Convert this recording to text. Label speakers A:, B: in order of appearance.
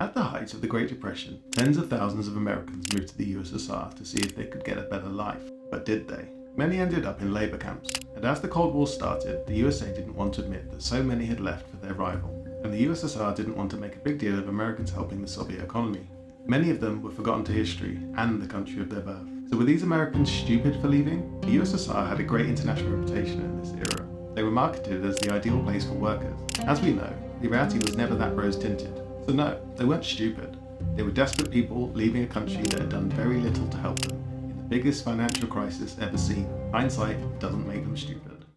A: At the height of the Great Depression, tens of thousands of Americans moved to the USSR to see if they could get a better life. But did they? Many ended up in labour camps, and as the Cold War started, the USA didn't want to admit that so many had left for their rival, and the USSR didn't want to make a big deal of Americans helping the Soviet economy. Many of them were forgotten to history and the country of their birth. So were these Americans stupid for leaving? The USSR had a great international reputation in this era. They were marketed as the ideal place for workers. As we know, the reality was never that rose-tinted. So no, they weren't stupid. They were desperate people leaving a country that had done very little to help them in the biggest financial crisis ever seen. Hindsight doesn't make them stupid.